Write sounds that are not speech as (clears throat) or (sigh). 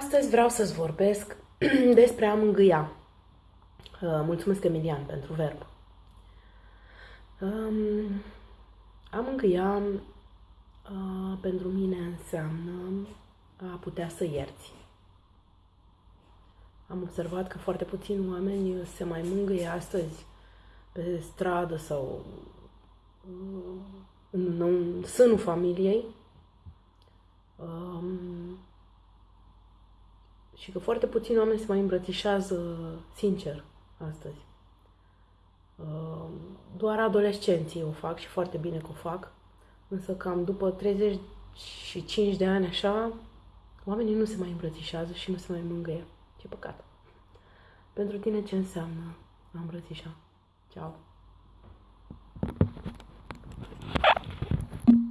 Astăzi vreau să-ți vorbesc (clears throat) despre a mângâia. Uh, mulțumesc, Emilian, pentru verb. Um, a mângâia uh, pentru mine înseamnă a putea să ierți. Am observat că foarte puțini oameni se mai mângâie astăzi pe stradă sau uh, în, în sânul familiei. Și că foarte puțini oameni se mai îmbrățișează sincer astăzi. Uh, doar adolescenții o fac și foarte bine că o fac, însă cam după 35 de ani așa, oamenii nu se mai îmbrățișează și nu se mai mângâie. Ce păcat! Pentru tine ce înseamnă a îmbrățișa? Ciao!